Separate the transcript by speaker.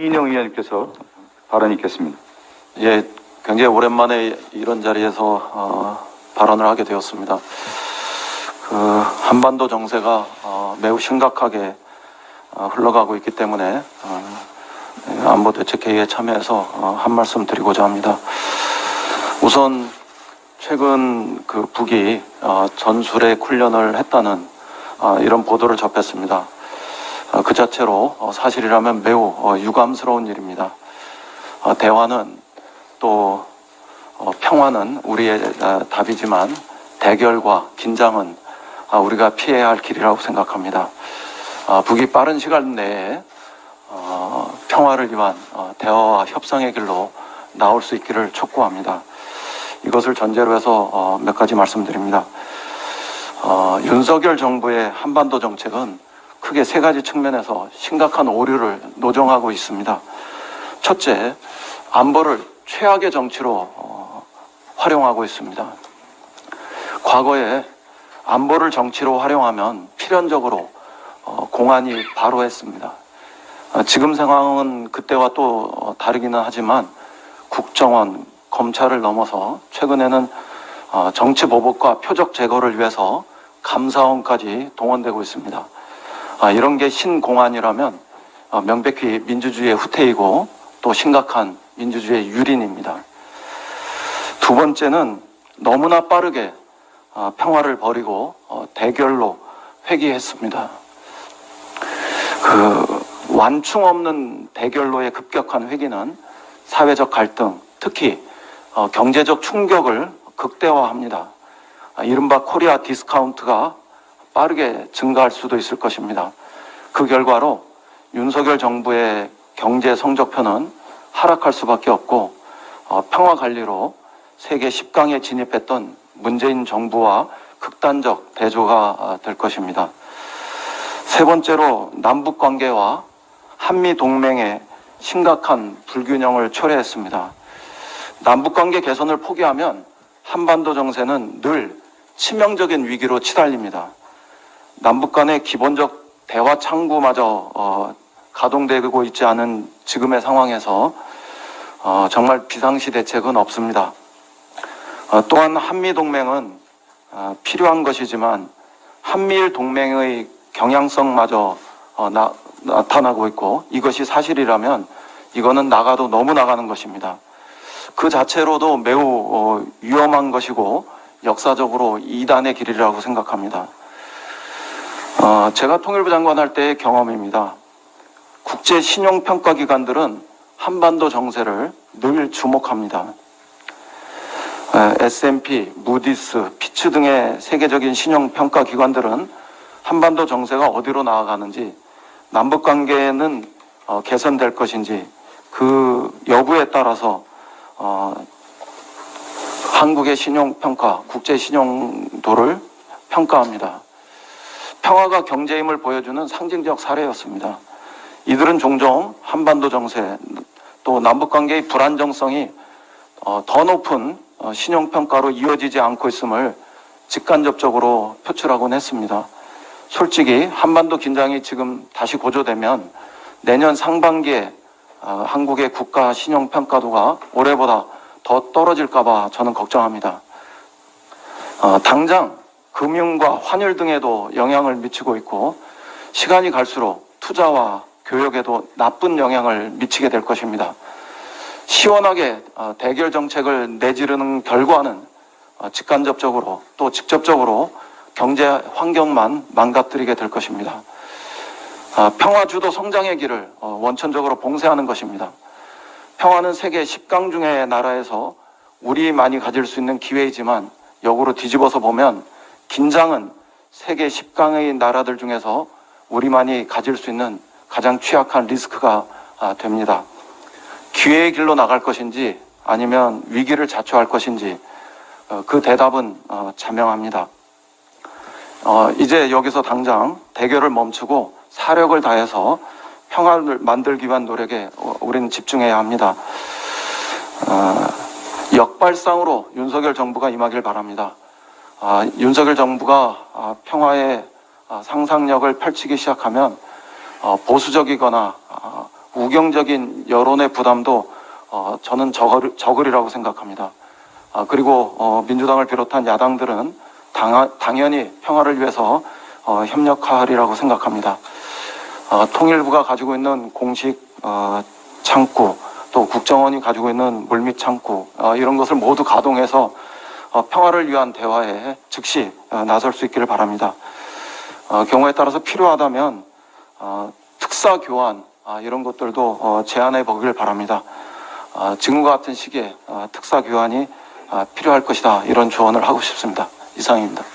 Speaker 1: 이인영 의원님께서 발언 있겠습니다.
Speaker 2: 예, 굉장히 오랜만에 이런 자리에서 어, 발언을 하게 되었습니다. 그 한반도 정세가 어, 매우 심각하게 어, 흘러가고 있기 때문에 어, 예, 안보 대책회의에 참여해서 어, 한 말씀 드리고자 합니다. 우선 최근 그 북이 어, 전술핵 훈련을 했다는 어, 이런 보도를 접했습니다. 어, 그 자체로 어, 사실이라면 매우 어, 유감스러운 일입니다. 어, 대화는 또 어, 평화는 우리의 어, 답이지만 대결과 긴장은 아, 우리가 피해야 할 길이라고 생각합니다. 아, 북이 빠른 시간 내에 어, 평화를 위한 어, 대화와 협상의 길로 나올 수 있기를 촉구합니다. 이것을 전제로 해서 어, 몇 가지 말씀드립니다. 어, 윤석열 정부의 한반도 정책은 크게 세 가지 측면에서 심각한 오류를 노정하고 있습니다. 첫째, 안보를 최악의 정치로 어, 활용하고 있습니다. 과거에 안보를 정치로 활용하면 필연적으로 어, 공안이 바로 했습니다. 어, 지금 상황은 그때와 또 어, 다르기는 하지만 국정원, 검찰을 넘어서 최근에는 어, 정치 보복과 표적 제거를 위해서 감사원까지 동원되고 있습니다. 아, 이런 게 신공안이라면 어, 명백히 민주주의의 후퇴이고 또 심각한 민주주의의 유린입니다. 두 번째는 너무나 빠르게 어, 평화를 버리고 어, 대결로 회귀했습니다. 그 완충 없는 대결로의 급격한 회귀는 사회적 갈등, 특히 어, 경제적 충격을 극대화합니다. 아, 이른바 코리아 디스카운트가 빠르게 증가할 수도 있을 것입니다. 그 결과로 윤석열 정부의 경제 성적표는 하락할 수밖에 없고 어, 평화 관리로 세계 10강에 진입했던 문재인 정부와 극단적 대조가 어, 될 것입니다. 세 번째로 남북 관계와 한미 동맹의 심각한 불균형을 초래했습니다. 남북 관계 개선을 포기하면 한반도 정세는 늘 치명적인 위기로 치달립니다. 남북 간의 기본적 대화 창구마저 어, 가동되고 있지 않은 지금의 상황에서 어, 정말 비상시 대책은 없습니다. 어, 또한 한미 동맹은 어, 필요한 것이지만 한미일 동맹의 경향성마저 어, 나, 나타나고 있고 이것이 사실이라면 이거는 나가도 너무 나가는 것입니다. 그 자체로도 매우 어, 위험한 것이고 역사적으로 이단의 길이라고 생각합니다. 어, 제가 통일부 장관 할 때의 경험입니다. 국제 신용평가 기관들은 한반도 정세를 늘 주목합니다. 에, S&P, 무디스, 피츠 등의 세계적인 신용평가 기관들은 한반도 정세가 어디로 나아가는지, 남북 관계는 어, 개선될 것인지 그 여부에 따라서 어, 한국의 신용평가, 국제 신용도를 평가합니다. 평화가 경제임을 보여주는 상징적 사례였습니다. 이들은 종종 한반도 정세 또 남북 관계의 불안정성이 어, 더 높은 어, 신용평가로 이어지지 않고 있음을 직간접적으로 표출하곤 했습니다. 솔직히 한반도 긴장이 지금 다시 고조되면 내년 상반기에 어, 한국의 국가 신용평가도가 올해보다 더 떨어질까봐 저는 걱정합니다. 어, 당장 금융과 환율 등에도 영향을 미치고 있고 시간이 갈수록 투자와 교육에도 나쁜 영향을 미치게 될 것입니다. 시원하게 어, 대결 정책을 내지르는 결과는 어, 직간접적으로 또 직접적으로 경제 환경만 망가뜨리게 될 것입니다. 아, 평화 주도 성장의 길을 어, 원천적으로 봉쇄하는 것입니다. 평화는 세계 10강 중의 나라에서 우리만이 가질 수 있는 기회이지만 역으로 뒤집어서 보면 긴장은 세계 10강의 나라들 중에서 우리만이 가질 수 있는 가장 취약한 리스크가 아, 됩니다. 기회의 길로 나갈 것인지 아니면 위기를 자초할 것인지 어, 그 대답은 어, 자명합니다. 어, 이제 여기서 당장 대결을 멈추고 사력을 다해서 평화를 만들기 위한 노력에 어, 우리는 집중해야 합니다. 어, 역발상으로 윤석열 정부가 임하길 바랍니다. 아, 윤석열 정부가 아, 평화의 아, 상상력을 펼치기 시작하면 어, 보수적이거나 아, 우경적인 여론의 부담도 어, 저는 적을, 적으리라고 생각합니다. 아, 그리고 어, 민주당을 비롯한 야당들은 당, 당연히 평화를 위해서 어, 협력하리라고 생각합니다. 어, 통일부가 가지고 있는 공식 어, 창구 또 국정원이 가지고 있는 물밑 창구 어, 이런 것을 모두 가동해서 어, 평화를 위한 대화에 즉시 어, 나설 수 있기를 바랍니다. 어, 경우에 따라서 필요하다면 어, 특사 교환 아, 이런 것들도 어, 제안해 보길 바랍니다. 아, 지금과 같은 시기에 어, 특사 교환이 아, 필요할 것이다 이런 조언을 하고 싶습니다. 이상입니다.